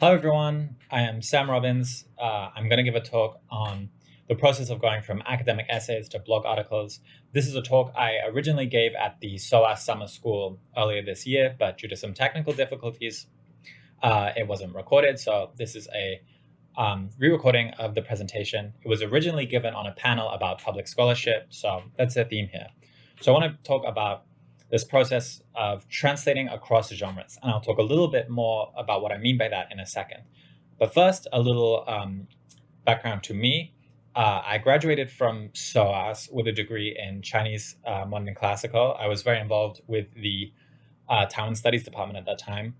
Hello, everyone. I am Sam Robbins. Uh, I'm going to give a talk on the process of going from academic essays to blog articles. This is a talk I originally gave at the SOAS Summer School earlier this year, but due to some technical difficulties, uh, it wasn't recorded. So this is a um, re-recording of the presentation. It was originally given on a panel about public scholarship. So that's the theme here. So I want to talk about this process of translating across genres. And I'll talk a little bit more about what I mean by that in a second. But first, a little um, background to me. Uh, I graduated from SOAS with a degree in Chinese uh, Modern Classical. I was very involved with the uh, Taiwan Studies Department at that time.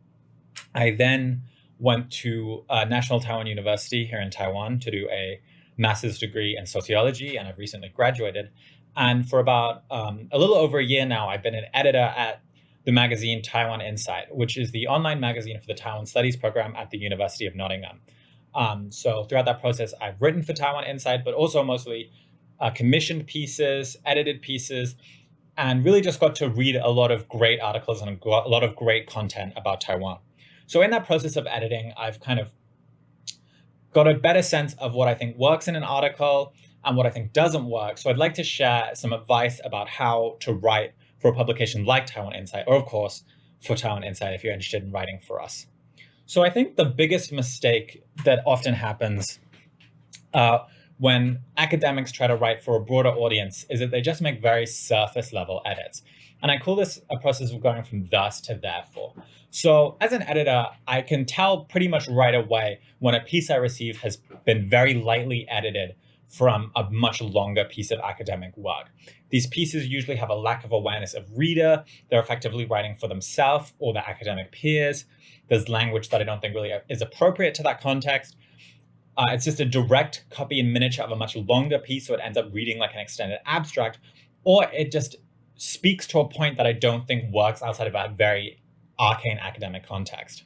I then went to uh, National Taiwan University here in Taiwan to do a master's degree in sociology, and I've recently graduated. And for about um, a little over a year now, I've been an editor at the magazine Taiwan Insight, which is the online magazine for the Taiwan Studies program at the University of Nottingham. Um, so throughout that process, I've written for Taiwan Insight, but also mostly uh, commissioned pieces, edited pieces, and really just got to read a lot of great articles and a lot of great content about Taiwan. So in that process of editing, I've kind of got a better sense of what I think works in an article, and what I think doesn't work. So I'd like to share some advice about how to write for a publication like Taiwan Insight, or of course, for Taiwan Insight if you're interested in writing for us. So I think the biggest mistake that often happens uh, when academics try to write for a broader audience is that they just make very surface level edits. And I call this a process of going from thus to therefore. So as an editor, I can tell pretty much right away when a piece I receive has been very lightly edited from a much longer piece of academic work. These pieces usually have a lack of awareness of reader. They're effectively writing for themselves or their academic peers. There's language that I don't think really is appropriate to that context. Uh, it's just a direct copy in miniature of a much longer piece, so it ends up reading like an extended abstract, or it just speaks to a point that I don't think works outside of a very arcane academic context.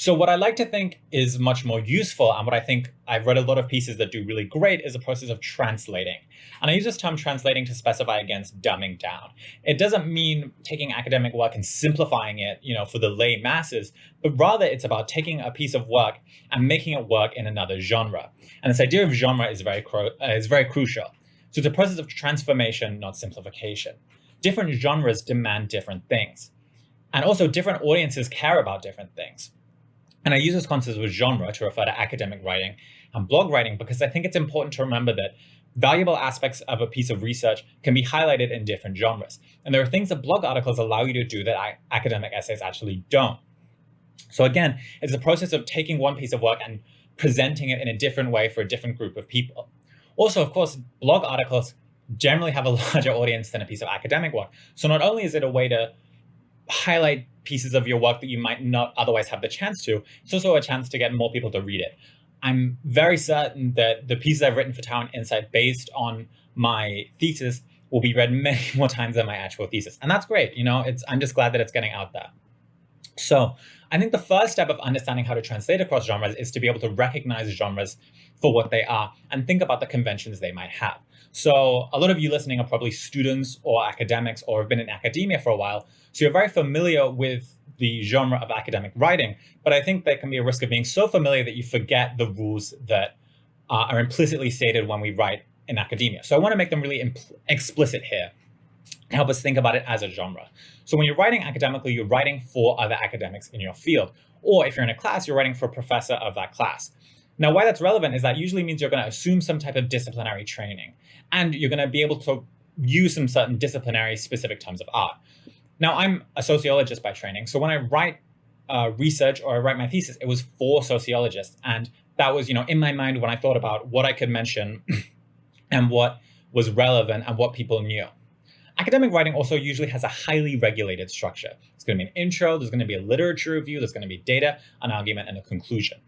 So what I like to think is much more useful and what I think I've read a lot of pieces that do really great is the process of translating. And I use this term translating to specify against dumbing down. It doesn't mean taking academic work and simplifying it, you know, for the lay masses, but rather it's about taking a piece of work and making it work in another genre. And this idea of genre is very, uh, is very crucial. So it's a process of transformation, not simplification. Different genres demand different things. And also different audiences care about different things. And I use this concept of genre to refer to academic writing and blog writing because I think it's important to remember that valuable aspects of a piece of research can be highlighted in different genres. And there are things that blog articles allow you to do that academic essays actually don't. So again, it's a process of taking one piece of work and presenting it in a different way for a different group of people. Also, of course, blog articles generally have a larger audience than a piece of academic work. So not only is it a way to highlight pieces of your work that you might not otherwise have the chance to, it's also a chance to get more people to read it. I'm very certain that the pieces I've written for Taiwan Insight based on my thesis will be read many more times than my actual thesis. And that's great. You know, it's I'm just glad that it's getting out there. So I think the first step of understanding how to translate across genres is to be able to recognize genres for what they are and think about the conventions they might have. So a lot of you listening are probably students or academics or have been in academia for a while. So you're very familiar with the genre of academic writing, but I think there can be a risk of being so familiar that you forget the rules that uh, are implicitly stated when we write in academia. So I want to make them really explicit here help us think about it as a genre. So when you're writing academically, you're writing for other academics in your field. Or if you're in a class, you're writing for a professor of that class. Now, why that's relevant is that usually means you're going to assume some type of disciplinary training, and you're going to be able to use some certain disciplinary specific terms of art. Now, I'm a sociologist by training, so when I write uh, research or I write my thesis, it was for sociologists, and that was, you know, in my mind when I thought about what I could mention and what was relevant and what people knew. Academic writing also usually has a highly regulated structure. It's going to be an intro, there's going to be a literature review, there's going to be data, an argument, and a conclusion.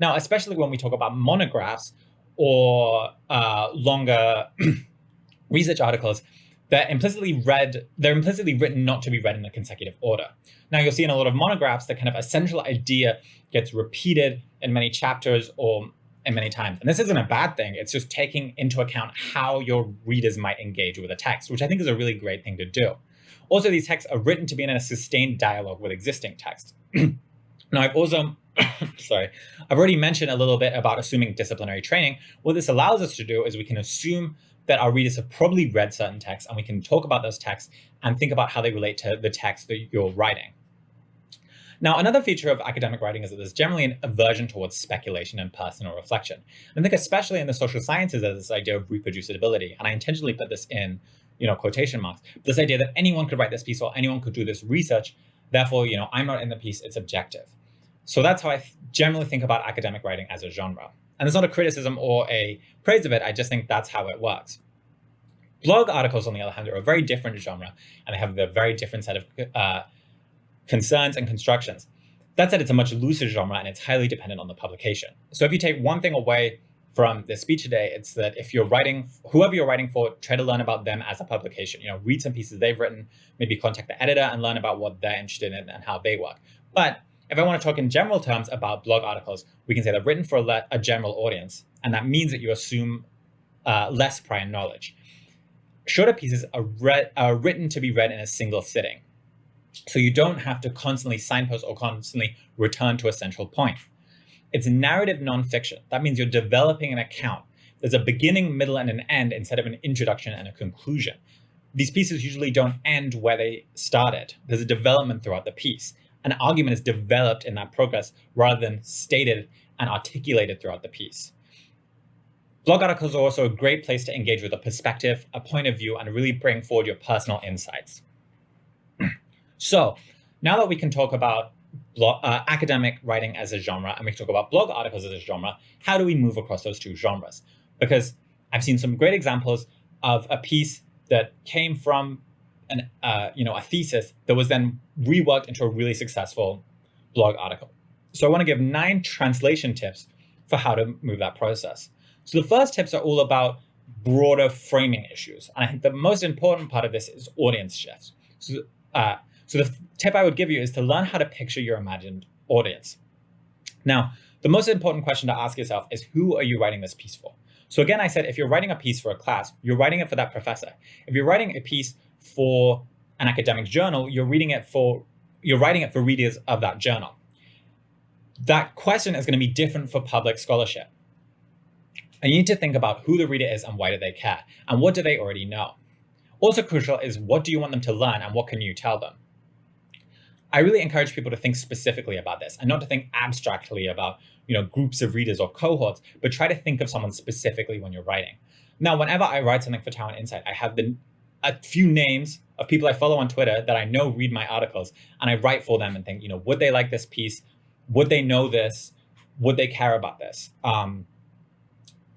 Now, especially when we talk about monographs or uh, longer research articles, they're implicitly read, they're implicitly written not to be read in a consecutive order. Now you'll see in a lot of monographs that kind of a central idea gets repeated in many chapters or in many times. And this isn't a bad thing. It's just taking into account how your readers might engage with a text, which I think is a really great thing to do. Also, these texts are written to be in a sustained dialogue with existing text. now, I've also sorry, I've already mentioned a little bit about assuming disciplinary training. What this allows us to do is we can assume that our readers have probably read certain texts and we can talk about those texts and think about how they relate to the text that you're writing. Now, another feature of academic writing is that there's generally an aversion towards speculation and personal reflection. I think especially in the social sciences, there's this idea of reproducibility. And I intentionally put this in, you know, quotation marks. This idea that anyone could write this piece or anyone could do this research. Therefore, you know, I'm not in the piece, it's objective. So that's how I generally think about academic writing as a genre. And it's not a criticism or a praise of it. I just think that's how it works. Blog articles, on the other hand, are a very different genre, and they have a very different set of uh, concerns and constructions. That said, it's a much looser genre, and it's highly dependent on the publication. So if you take one thing away from the speech today, it's that if you're writing, whoever you're writing for, try to learn about them as a publication. You know, read some pieces they've written, maybe contact the editor and learn about what they're interested in and how they work. But if I want to talk in general terms about blog articles, we can say they're written for a, a general audience, and that means that you assume uh, less prior knowledge. Shorter pieces are, are written to be read in a single sitting, so you don't have to constantly signpost or constantly return to a central point. It's narrative nonfiction. That means you're developing an account. There's a beginning, middle, and an end instead of an introduction and a conclusion. These pieces usually don't end where they started. There's a development throughout the piece an argument is developed in that progress rather than stated and articulated throughout the piece. Blog articles are also a great place to engage with a perspective, a point of view, and really bring forward your personal insights. So now that we can talk about blog, uh, academic writing as a genre and we can talk about blog articles as a genre, how do we move across those two genres? Because I've seen some great examples of a piece that came from an, uh, you know, a thesis that was then reworked into a really successful blog article. So I want to give nine translation tips for how to move that process. So the first tips are all about broader framing issues. And I think the most important part of this is audience shifts. So, uh, so the tip I would give you is to learn how to picture your imagined audience. Now, the most important question to ask yourself is who are you writing this piece for? So again, I said, if you're writing a piece for a class, you're writing it for that professor. If you're writing a piece for an academic journal, you're reading it for, you're writing it for readers of that journal. That question is going to be different for public scholarship. And you need to think about who the reader is and why do they care, and what do they already know. Also crucial is what do you want them to learn and what can you tell them? I really encourage people to think specifically about this and not to think abstractly about you know, groups of readers or cohorts, but try to think of someone specifically when you're writing. Now, whenever I write something for Taiwan Insight, I have the a few names of people I follow on Twitter that I know read my articles, and I write for them and think, you know, would they like this piece? Would they know this? Would they care about this? Um,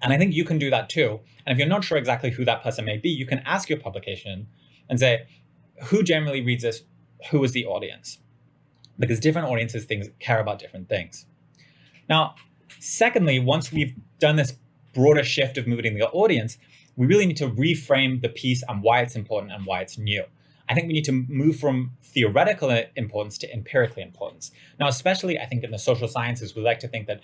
and I think you can do that too. And if you're not sure exactly who that person may be, you can ask your publication and say, who generally reads this? Who is the audience? Because different audiences things care about different things. Now, secondly, once we've done this broader shift of moving the audience, we really need to reframe the piece and why it's important and why it's new. I think we need to move from theoretical importance to empirical importance. Now, especially I think in the social sciences, we like to think that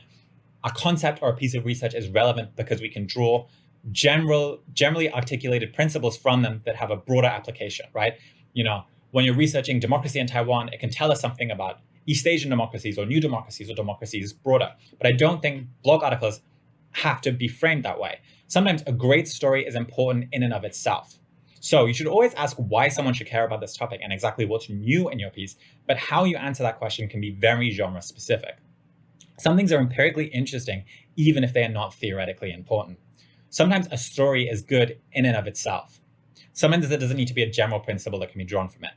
a concept or a piece of research is relevant because we can draw general, generally articulated principles from them that have a broader application, right? You know, when you're researching democracy in Taiwan, it can tell us something about East Asian democracies or new democracies or democracies broader. But I don't think blog articles have to be framed that way. Sometimes a great story is important in and of itself. So you should always ask why someone should care about this topic and exactly what's new in your piece, but how you answer that question can be very genre specific. Some things are empirically interesting, even if they are not theoretically important. Sometimes a story is good in and of itself. Sometimes there doesn't need to be a general principle that can be drawn from it.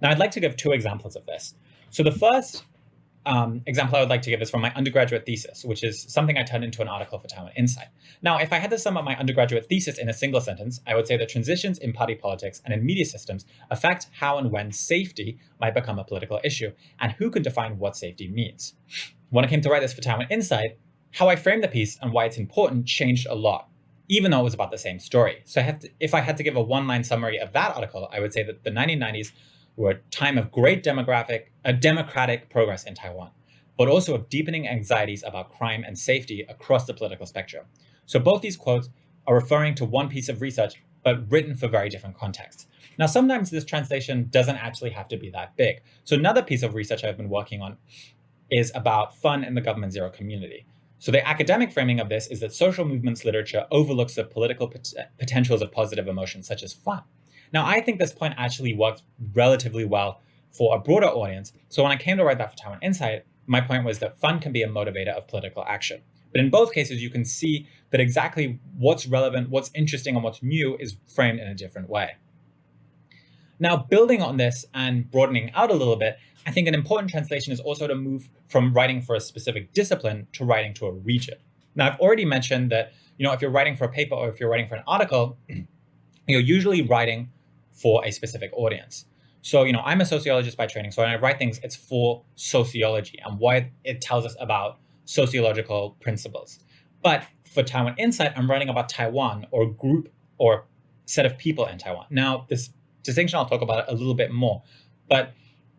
Now, I'd like to give two examples of this. So the first um, example I would like to give is from my undergraduate thesis, which is something I turned into an article for Taiwan Insight. Now, if I had to sum up my undergraduate thesis in a single sentence, I would say that transitions in party politics and in media systems affect how and when safety might become a political issue, and who can define what safety means. When I came to write this for Taiwan Insight, how I framed the piece and why it's important changed a lot, even though it was about the same story. So I to, if I had to give a one-line summary of that article, I would say that the 1990s were a time of great demographic, uh, democratic progress in Taiwan, but also of deepening anxieties about crime and safety across the political spectrum. So both these quotes are referring to one piece of research, but written for very different contexts. Now, sometimes this translation doesn't actually have to be that big. So another piece of research I've been working on is about fun in the government zero community. So the academic framing of this is that social movements literature overlooks the political pot potentials of positive emotions such as fun. Now, I think this point actually works relatively well for a broader audience. So when I came to write that for Taiwan Insight, my point was that fun can be a motivator of political action. But in both cases, you can see that exactly what's relevant, what's interesting, and what's new is framed in a different way. Now, building on this and broadening out a little bit, I think an important translation is also to move from writing for a specific discipline to writing to a region. Now, I've already mentioned that, you know, if you're writing for a paper or if you're writing for an article, you're usually writing for a specific audience. So, you know, I'm a sociologist by training. So when I write things, it's for sociology and what it tells us about sociological principles. But for Taiwan Insight, I'm writing about Taiwan or group or set of people in Taiwan. Now, this distinction, I'll talk about it a little bit more, but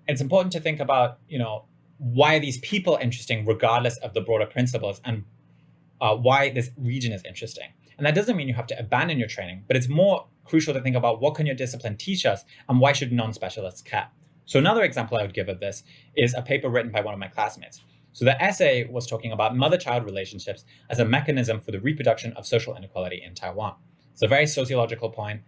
it's important to think about, you know, why are these people interesting regardless of the broader principles and uh, why this region is interesting. And that doesn't mean you have to abandon your training, but it's more crucial to think about what can your discipline teach us and why should non-specialists care. So another example I would give of this is a paper written by one of my classmates. So the essay was talking about mother-child relationships as a mechanism for the reproduction of social inequality in Taiwan. It's a very sociological point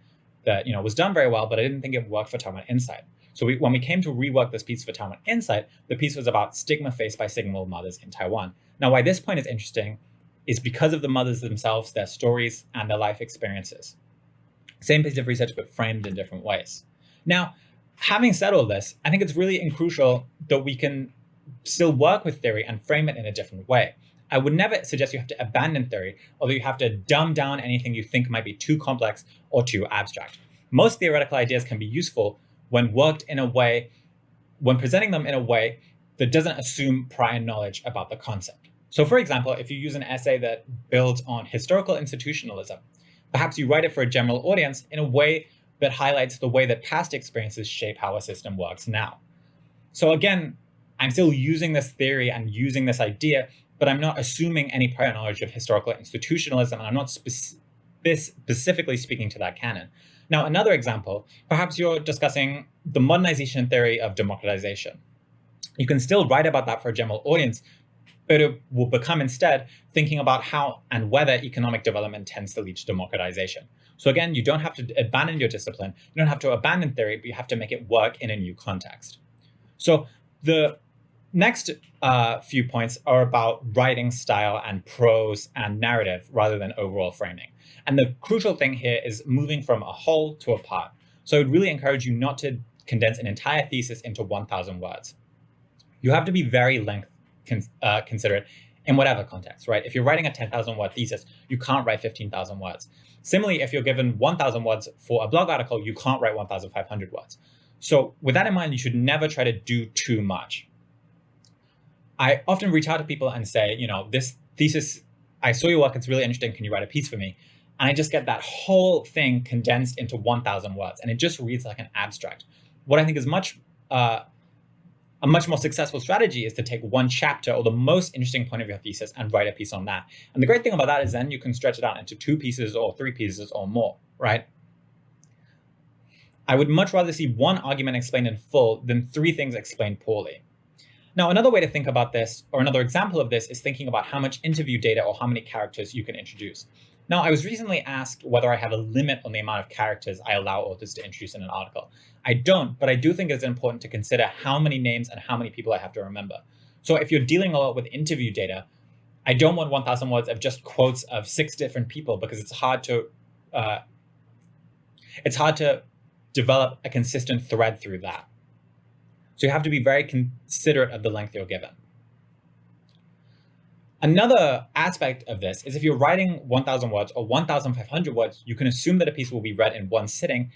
that you know was done very well, but I didn't think it worked for Taiwan Insight. So we, when we came to rework this piece for Taiwan Insight, the piece was about stigma faced by single mothers in Taiwan. Now, why this point is interesting is because of the mothers themselves, their stories, and their life experiences. Same piece of research, but framed in different ways. Now, having said all this, I think it's really crucial that we can still work with theory and frame it in a different way. I would never suggest you have to abandon theory, although you have to dumb down anything you think might be too complex or too abstract. Most theoretical ideas can be useful when worked in a way, when presenting them in a way that doesn't assume prior knowledge about the concept. So for example, if you use an essay that builds on historical institutionalism, perhaps you write it for a general audience in a way that highlights the way that past experiences shape how a system works now. So again, I'm still using this theory and using this idea, but I'm not assuming any prior knowledge of historical institutionalism, and I'm not spe specifically speaking to that canon. Now, another example, perhaps you're discussing the modernization theory of democratization. You can still write about that for a general audience, but it will become instead thinking about how and whether economic development tends to lead to democratization. So again, you don't have to abandon your discipline, you don't have to abandon theory, but you have to make it work in a new context. So the next uh, few points are about writing style and prose and narrative rather than overall framing. And the crucial thing here is moving from a whole to a part. So I would really encourage you not to condense an entire thesis into 1,000 words. You have to be very length con uh, considerate in whatever context, right? If you're writing a 10,000 word thesis, you can't write 15,000 words. Similarly, if you're given 1,000 words for a blog article, you can't write 1,500 words. So with that in mind, you should never try to do too much. I often reach out to people and say, you know, this thesis, I saw your work, it's really interesting. Can you write a piece for me? And I just get that whole thing condensed into 1,000 words, and it just reads like an abstract. What I think is much uh, a much more successful strategy is to take one chapter or the most interesting point of your thesis and write a piece on that. And the great thing about that is then you can stretch it out into two pieces or three pieces or more, right? I would much rather see one argument explained in full than three things explained poorly. Now, another way to think about this, or another example of this, is thinking about how much interview data or how many characters you can introduce. Now, I was recently asked whether I have a limit on the amount of characters I allow authors to introduce in an article. I don't, but I do think it's important to consider how many names and how many people I have to remember. So if you're dealing a lot with interview data, I don't want 1,000 words of just quotes of six different people because it's hard to uh, it's hard to develop a consistent thread through that. So you have to be very considerate of the length you're given. Another aspect of this is if you're writing 1,000 words or 1,500 words, you can assume that a piece will be read in one sitting,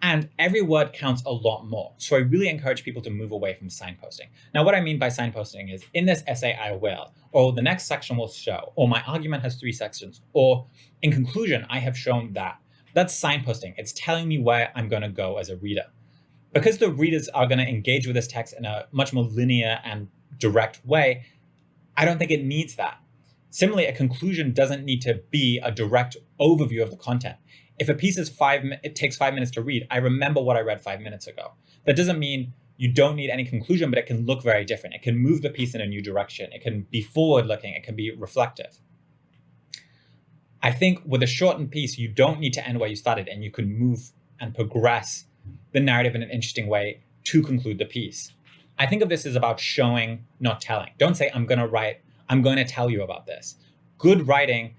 and every word counts a lot more. So I really encourage people to move away from signposting. Now, what I mean by signposting is in this essay, I will, or the next section will show, or my argument has three sections, or in conclusion, I have shown that. That's signposting. It's telling me where I'm going to go as a reader. Because the readers are going to engage with this text in a much more linear and direct way, I don't think it needs that. Similarly, a conclusion doesn't need to be a direct overview of the content. If a piece is five, it takes five minutes to read, I remember what I read five minutes ago. That doesn't mean you don't need any conclusion, but it can look very different. It can move the piece in a new direction. It can be forward looking. It can be reflective. I think with a shortened piece, you don't need to end where you started and you can move and progress the narrative in an interesting way to conclude the piece. I think of this as about showing, not telling. Don't say, I'm going to write, I'm going to tell you about this. Good writing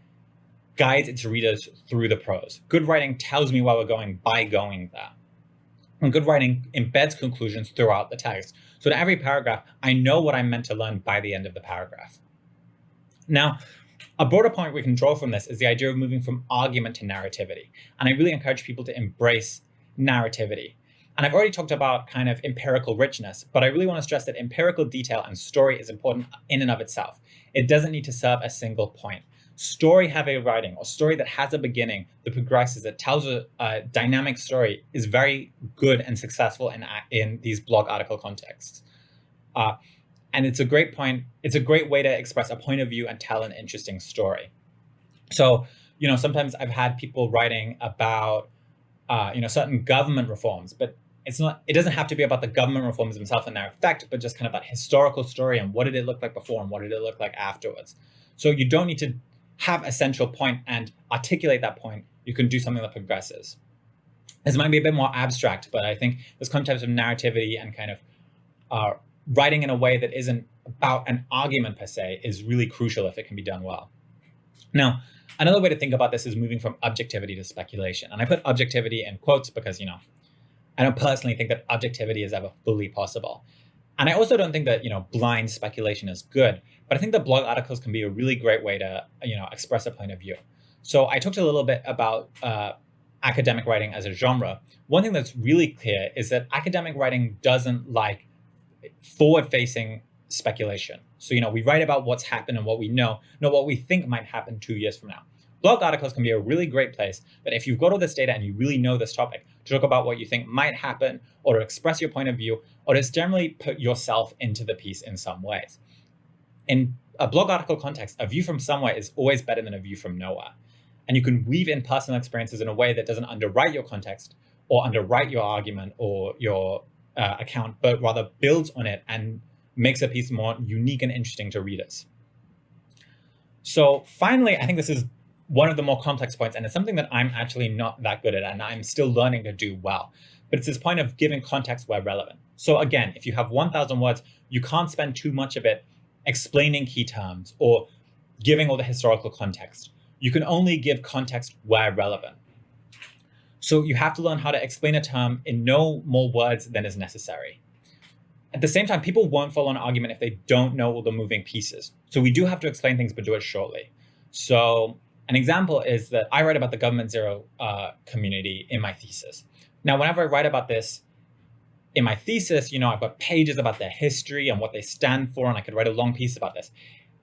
guides its readers through the prose. Good writing tells me where we're going by going there. And good writing embeds conclusions throughout the text. So in every paragraph, I know what I'm meant to learn by the end of the paragraph. Now, a broader point we can draw from this is the idea of moving from argument to narrativity. And I really encourage people to embrace narrativity. And I've already talked about kind of empirical richness, but I really want to stress that empirical detail and story is important in and of itself. It doesn't need to serve a single point story heavy writing or story that has a beginning that progresses that tells a, a, dynamic story is very good and successful in in these blog article contexts uh, and it's a great point it's a great way to express a point of view and tell an interesting story so you know sometimes i've had people writing about uh, you know certain government reforms but it's not it doesn't have to be about the government reforms themselves and their effect but just kind of that historical story and what did it look like before and what did it look like afterwards so you don't need to have a central point and articulate that point, you can do something that progresses. This might be a bit more abstract, but I think this concept of narrativity and kind of uh, writing in a way that isn't about an argument per se is really crucial if it can be done well. Now, another way to think about this is moving from objectivity to speculation. And I put objectivity in quotes because, you know, I don't personally think that objectivity is ever fully possible. And I also don't think that, you know, blind speculation is good, but I think that blog articles can be a really great way to, you know, express a point of view. So I talked a little bit about uh, academic writing as a genre. One thing that's really clear is that academic writing doesn't like forward-facing speculation. So, you know, we write about what's happened and what we know, not what we think might happen two years from now. Blog articles can be a really great place that if you've got all this data and you really know this topic, to talk about what you think might happen or to express your point of view or just generally put yourself into the piece in some ways. In a blog article context, a view from somewhere is always better than a view from nowhere. And you can weave in personal experiences in a way that doesn't underwrite your context or underwrite your argument or your uh, account, but rather builds on it and makes a piece more unique and interesting to readers. So finally, I think this is one of the more complex points, and it's something that I'm actually not that good at, and I'm still learning to do well. But it's this point of giving context where relevant. So again, if you have 1,000 words, you can't spend too much of it explaining key terms or giving all the historical context. You can only give context where relevant. So you have to learn how to explain a term in no more words than is necessary. At the same time, people won't follow an argument if they don't know all the moving pieces. So we do have to explain things, but do it shortly. So an example is that I write about the government zero uh, community in my thesis. Now, whenever I write about this in my thesis, you know, I've got pages about their history and what they stand for, and I could write a long piece about this.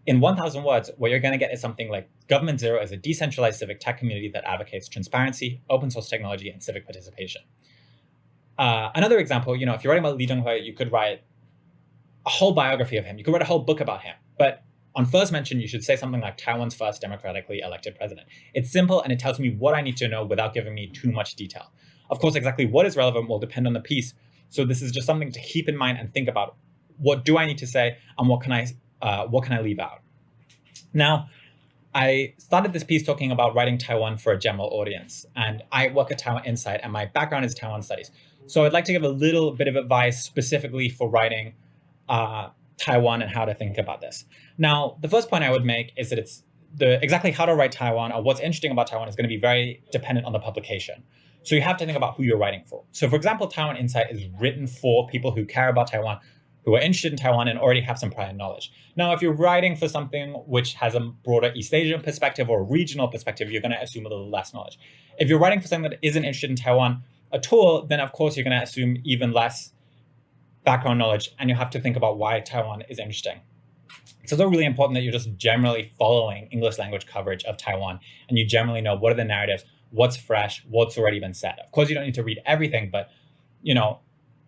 In 1,000 words, what you're going to get is something like Government Zero is a decentralized civic tech community that advocates transparency, open source technology, and civic participation. Uh, another example, you know, if you're writing about Lee Teng-hui, you could write a whole biography of him. You could write a whole book about him. But on first mention, you should say something like Taiwan's first democratically elected president. It's simple and it tells me what I need to know without giving me too much detail. Of course, exactly what is relevant will depend on the piece. So this is just something to keep in mind and think about. What do I need to say and what can I, uh, what can I leave out? Now, I started this piece talking about writing Taiwan for a general audience. And I work at Taiwan Insight and my background is Taiwan studies. So I'd like to give a little bit of advice specifically for writing uh, Taiwan and how to think about this. Now, the first point I would make is that it's the exactly how to write Taiwan or what's interesting about Taiwan is going to be very dependent on the publication. So you have to think about who you're writing for. So for example, Taiwan Insight is written for people who care about Taiwan, who are interested in Taiwan and already have some prior knowledge. Now, if you're writing for something which has a broader East Asian perspective or regional perspective, you're going to assume a little less knowledge. If you're writing for something that isn't interested in Taiwan at tool, then of course you're going to assume even less background knowledge, and you have to think about why Taiwan is interesting. So it's really important that you're just generally following English language coverage of Taiwan, and you generally know what are the narratives, what's fresh, what's already been said. Of course, you don't need to read everything, but you know,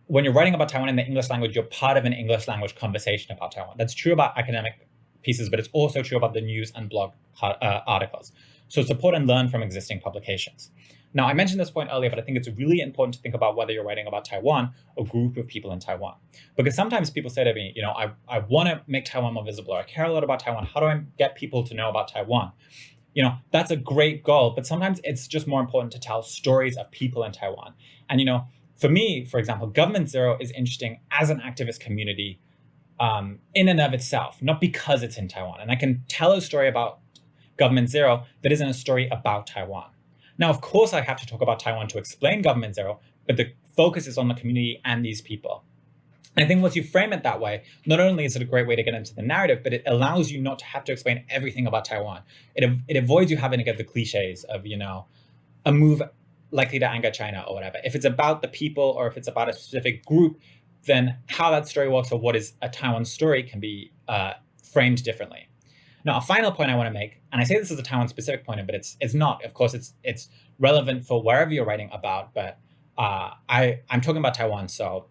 when you're writing about Taiwan in the English language, you're part of an English language conversation about Taiwan. That's true about academic pieces, but it's also true about the news and blog uh, articles. So support and learn from existing publications. Now, I mentioned this point earlier, but I think it's really important to think about whether you're writing about Taiwan or group of people in Taiwan. Because sometimes people say to me, you know, I, I want to make Taiwan more visible, or I care a lot about Taiwan. How do I get people to know about Taiwan? You know, that's a great goal, but sometimes it's just more important to tell stories of people in Taiwan. And, you know, for me, for example, Government Zero is interesting as an activist community um, in and of itself, not because it's in Taiwan. And I can tell a story about Government Zero that isn't a story about Taiwan. Now, of course, I have to talk about Taiwan to explain Government Zero, but the focus is on the community and these people. I think once you frame it that way, not only is it a great way to get into the narrative, but it allows you not to have to explain everything about Taiwan. It, it avoids you having to get the cliches of, you know, a move likely to anger China or whatever. If it's about the people or if it's about a specific group, then how that story works or what is a Taiwan story can be uh, framed differently. Now, a final point I want to make, and I say this is a Taiwan specific point, but it's it's not. Of course, it's it's relevant for wherever you're writing about. But uh, I I'm talking about Taiwan, so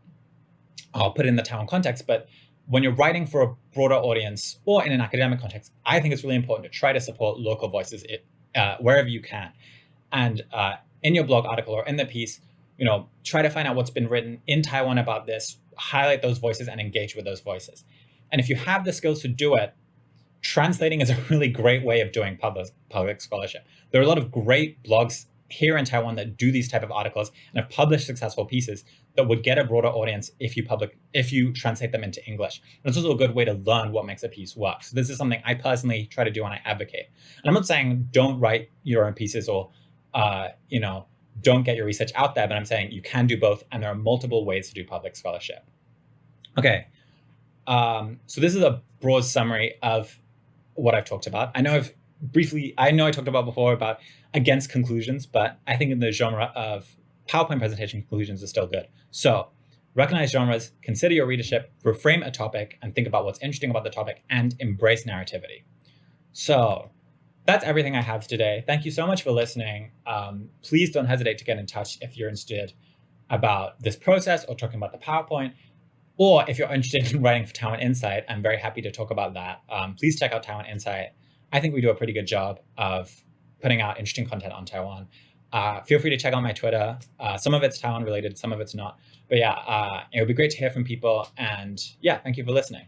I'll put it in the Taiwan context. But when you're writing for a broader audience or in an academic context, I think it's really important to try to support local voices it, uh, wherever you can. And uh, in your blog article or in the piece, you know, try to find out what's been written in Taiwan about this, highlight those voices and engage with those voices. And if you have the skills to do it, translating is a really great way of doing public, public scholarship. There are a lot of great blogs here in Taiwan that do these type of articles and have published successful pieces that would get a broader audience if you public if you translate them into English. And it's also a good way to learn what makes a piece work. So this is something I personally try to do and I advocate. And I'm not saying don't write your own pieces or uh, you know don't get your research out there, but I'm saying you can do both, and there are multiple ways to do public scholarship. Okay, um, so this is a broad summary of what I've talked about. I know I've briefly, I know I talked about before about against conclusions, but I think in the genre of PowerPoint presentation, conclusions is still good. So recognize genres, consider your readership, reframe a topic, and think about what's interesting about the topic, and embrace narrativity. So that's everything I have today. Thank you so much for listening. Um, please don't hesitate to get in touch if you're interested about this process or talking about the PowerPoint. Or if you're interested in writing for Taiwan Insight, I'm very happy to talk about that. Um, please check out Taiwan Insight. I think we do a pretty good job of putting out interesting content on Taiwan. Uh, feel free to check out my Twitter. Uh, some of it's Taiwan related, some of it's not. But yeah, uh, it would be great to hear from people. And yeah, thank you for listening.